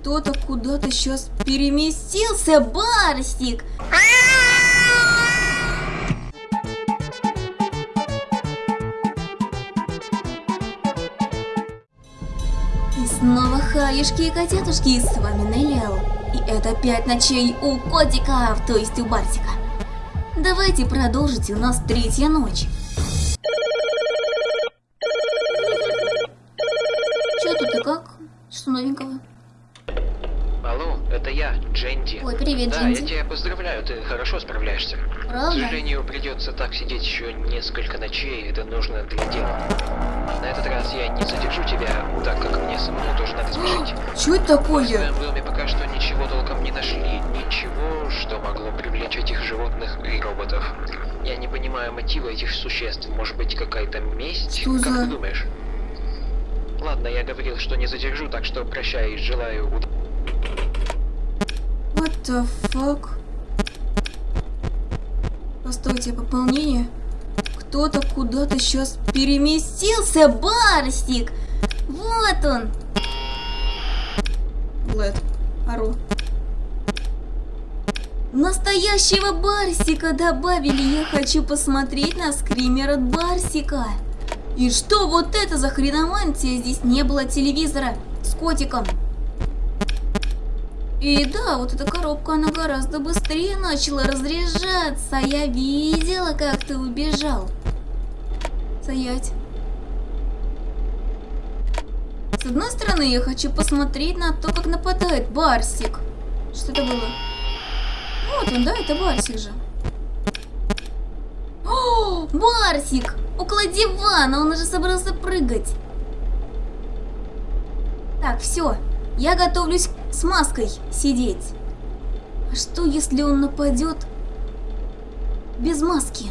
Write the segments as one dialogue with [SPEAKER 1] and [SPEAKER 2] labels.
[SPEAKER 1] Кто-то куда-то сейчас переместился, Барсик! И снова хаюшки и котятушки, с вами Неллиал. И это пять ночей у котиков, то есть у Барсика. Давайте продолжите, у нас третья ночь. Чё тут и как? Что новенького?
[SPEAKER 2] Алло, это я, Дженди.
[SPEAKER 1] Ой, привет,
[SPEAKER 2] да, я тебя поздравляю, ты хорошо справляешься. К
[SPEAKER 1] Правда?
[SPEAKER 2] сожалению, придется так сидеть еще несколько ночей, это нужно для дела. На этот раз я не задержу тебя, так как мне самому тоже надо спешить.
[SPEAKER 1] Чё это
[SPEAKER 2] В
[SPEAKER 1] такое?
[SPEAKER 2] своем доме пока что ничего толком не нашли, ничего, что могло привлечь этих животных и роботов. Я не понимаю мотива этих существ, может быть какая-то месть?
[SPEAKER 1] Что
[SPEAKER 2] как
[SPEAKER 1] за-
[SPEAKER 2] ты думаешь? Ладно, я говорил, что не задержу, так что прощай, желаю удачи.
[SPEAKER 1] The fuck? Постойте, пополнение? Кто-то куда-то сейчас переместился, Барсик! Вот он! Блэд, ору. Настоящего Барсика добавили, я хочу посмотреть на скример от Барсика. И что вот это за хреномантия? Здесь не было телевизора с котиком. И да, вот эта коробка, она гораздо быстрее начала разряжаться. Я видела, как ты убежал. Стоять. С одной стороны, я хочу посмотреть на то, как нападает Барсик. Что это было? Вот он, да, это Барсик же. О, Барсик! Около дивана, он уже собрался прыгать. Так, все. Я готовлюсь с маской сидеть. А что, если он нападет без маски?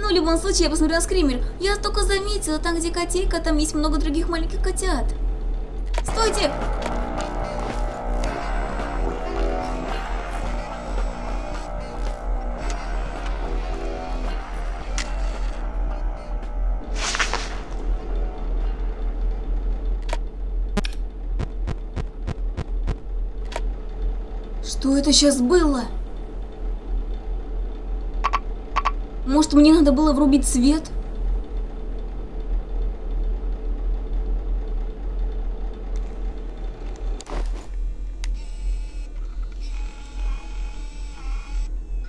[SPEAKER 1] Ну, в любом случае, я посмотрю на скример. Я только заметила, там, где котейка, там есть много других маленьких котят. Стойте! Что это сейчас было? Может, мне надо было врубить свет?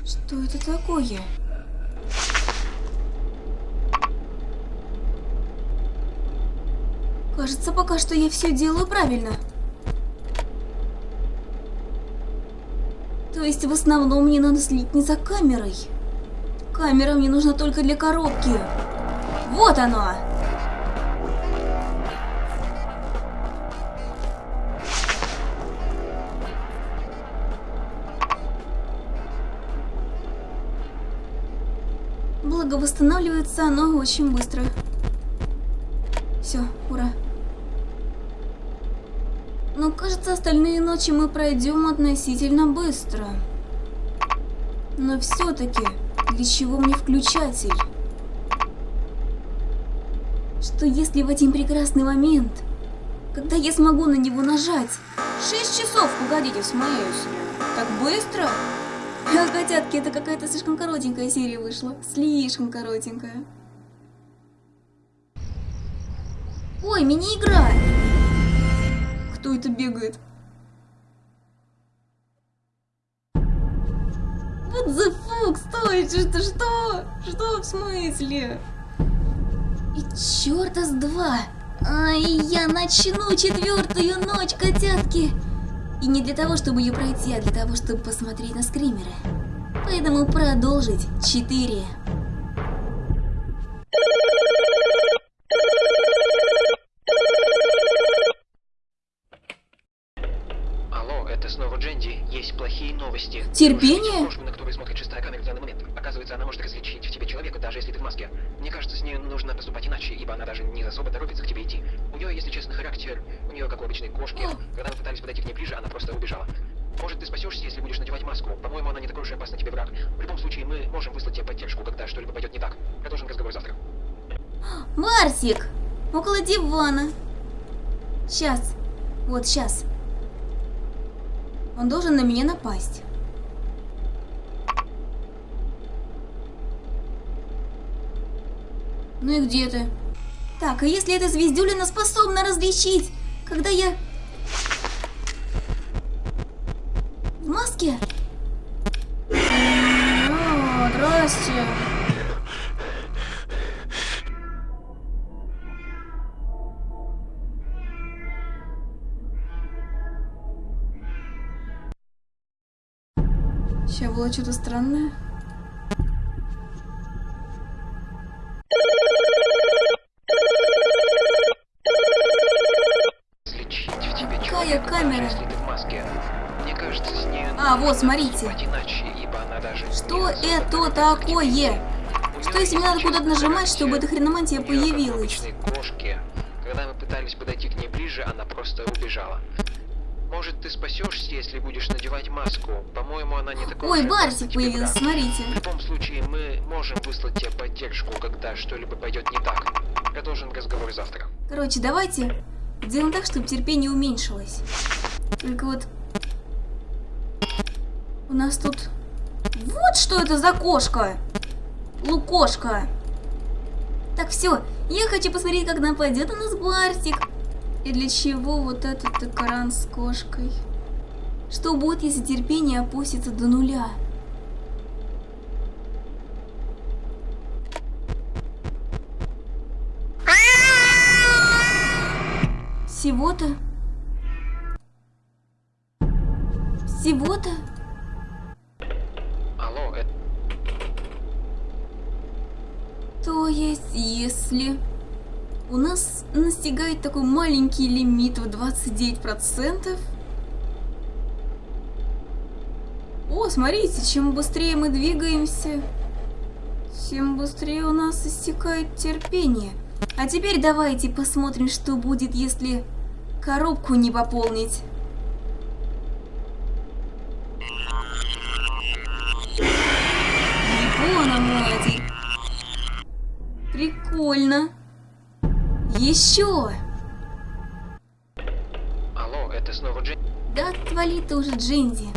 [SPEAKER 1] Что это такое? Кажется, пока что я все делаю правильно. То есть в основном мне надо следить не за камерой. Камера мне нужна только для коробки. Вот оно! Благо восстанавливается оно очень быстро. Все, ура. Но кажется, остальные ночи мы пройдем относительно быстро. Но все-таки, для чего мне включатель? Что если в один прекрасный момент, когда я смогу на него нажать? Шесть часов, погодите, смысле? Так быстро? А, котятки, это какая-то слишком коротенькая серия вышла. Слишком коротенькая. Ой, мини-игра! кто это бегает? What the fuck? Стойте, что? Что? Что в смысле? И черта с два! Ай, я начну четвертую ночь, котятки! И не для того, чтобы ее пройти, а для того, чтобы посмотреть на скримеры. Поэтому продолжить четыре. Терпение?
[SPEAKER 2] Девушку, на которую смотрит шестая камера в данный момент. Оказывается, она может различить в тебе человека, даже если ты в маске. Мне кажется, с ней нужно поступать иначе, ибо она даже не особо торопится к тебе идти. У нее, если честно, характер. У нее, как у обычной кошки. Когда мы пытались подойти к ней ближе, она просто убежала. Может, ты спасешься, если будешь надевать маску. По-моему, она не такой уж и опасный тебе враг. В любом случае, мы можем выслать тебе поддержку, когда что-либо пойдет не так. Продолжим разговор завтра.
[SPEAKER 1] Барсик! Около дивана. Сейчас. Вот, сейчас. Он должен на меня напасть. Ну и где ты? Так, а если эта звездюлина способна различить, когда я... В маске? О, здрасте. Сейчас было что-то странное.
[SPEAKER 2] Нужно
[SPEAKER 1] смотрите. Что это такое? Что если мне надо куда-то нажимать, чтобы эта хреномантия появилась?
[SPEAKER 2] Когда мы пытались подойти к ней ближе, она просто убежала. Может, ты спасешься, если будешь надевать маску? По-моему, она не такой
[SPEAKER 1] Ой, Барсик
[SPEAKER 2] тебе
[SPEAKER 1] появился,
[SPEAKER 2] враг.
[SPEAKER 1] смотрите.
[SPEAKER 2] В любом случае, мы можем выслать тебе поддержку, когда что-либо пойдет не так. Продолжим разговор завтра.
[SPEAKER 1] Короче, давайте сделаем так, чтобы терпение уменьшилось. Только вот... У нас тут... Вот что это за кошка! Лукошка! Так, все, я хочу посмотреть, как нападет у нас Барсик. И для чего вот этот экран с кошкой? Что будет, если терпение опустится до нуля? Всего-то? Всего-то? То есть, если у нас настигает такой маленький лимит в 29%? О, смотрите, чем быстрее мы двигаемся, тем быстрее у нас истекает терпение. А теперь давайте посмотрим, что будет, если коробку не пополнить. Оно, эти. Прикольно. Еще.
[SPEAKER 2] Алло, это снова Джейн?
[SPEAKER 1] Да отвали ты уже, Джинди.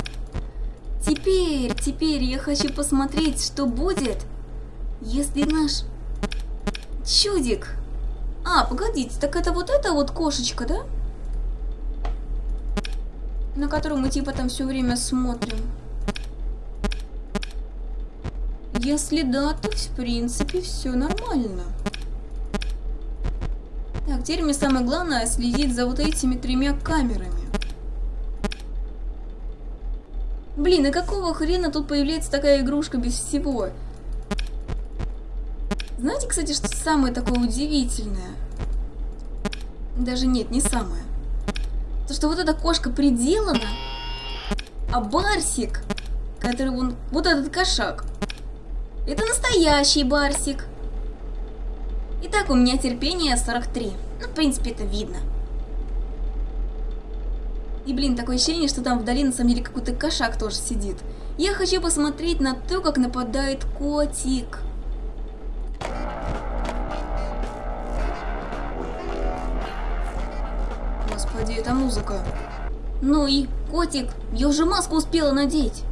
[SPEAKER 1] Теперь, теперь я хочу посмотреть, что будет, если наш чудик... А, погодите, так это вот эта вот кошечка, да? На которую мы типа там все время смотрим. Если да, то в принципе все нормально. Так, теперь мне самое главное следить за вот этими тремя камерами. Блин, и какого хрена тут появляется такая игрушка без всего? Знаете, кстати, что самое такое удивительное? Даже нет, не самое. То, что вот эта кошка приделана, а Барсик, который вон, вот этот кошак, это настоящий Барсик. Итак, у меня терпение 43. Ну, в принципе, это видно. И, блин, такое ощущение, что там вдали на самом деле какой-то кошак тоже сидит. Я хочу посмотреть на то, как нападает котик. Господи, это музыка. Ну и, котик, я уже маску успела надеть.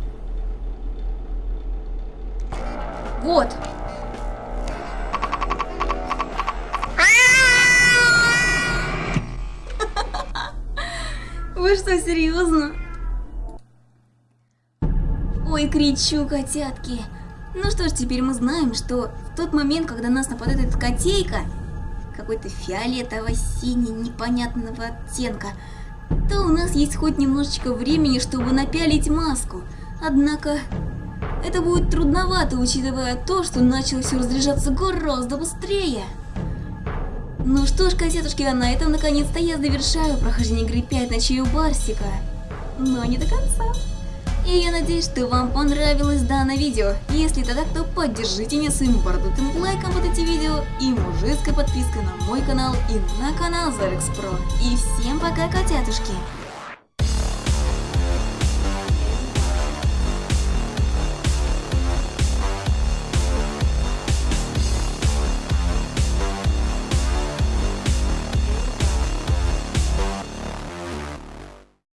[SPEAKER 1] Вот. Вы что, серьезно? Ой, кричу, котятки. Ну что ж, теперь мы знаем, что в тот момент, когда нас нападает эта котейка, какой-то фиолетово-синий непонятного оттенка, то у нас есть хоть немножечко времени, чтобы напялить маску. Однако, это будет трудновато, учитывая то, что начало все разряжаться гораздо быстрее. Ну что ж, котятушки, а на этом наконец-то я завершаю прохождение игры 5 ночей у Барсика. Но не до конца. И я надеюсь, что вам понравилось данное видео. Если это так, то поддержите меня своим бородатым лайком под эти видео и мужицкой подпиской на мой канал и на канал Зарекс Про. И всем пока, котятушки!